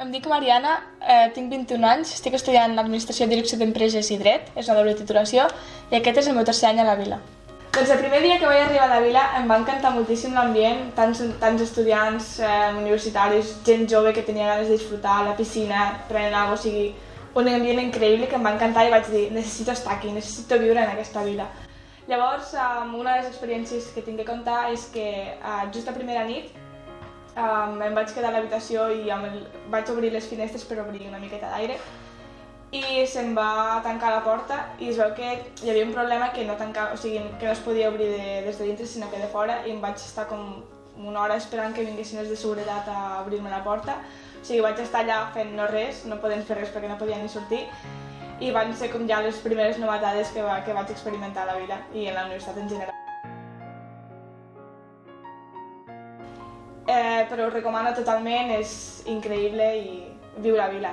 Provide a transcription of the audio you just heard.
em dic Mariana, eh, tinc 21 anys, estic estudiant Administració, Direcció d'Empreses i Dret, és una doble titulació, i aquest és el meu tercer any a la vila. Doncs el primer dia que vaig arribar a la vila em va encantar moltíssim l'ambient, tants, tants estudiants eh, universitaris, gent jove que tenia ganes de disfrutar, la piscina, prenent alguna o sigui, un ambient increïble que em va encantar i vaig dir necessito estar aquí, necessito viure en aquesta vila. Llavors, um, una de les experiències que tinc que contar és que uh, just la primera nit um, em vaig quedar a l'habitació i amb el, vaig obrir les finestres per obrir una miqueta d'aire i se'm va tancar la porta i es veu que hi havia un problema que no, tancava, o sigui, que no es podia obrir de, des de dintre sinó que de fora i em vaig estar com una hora esperant que vinguessin els de seguretat a obrir-me la porta. O sigui, vaig estar allà fent no res, no podent fer res perquè no podia ni sortir i van ser com ja les primeres novetades que, va, que vaig experimentar a la vila i en la universitat en general. Però ho recomano totalment, és increïble i viu la vila.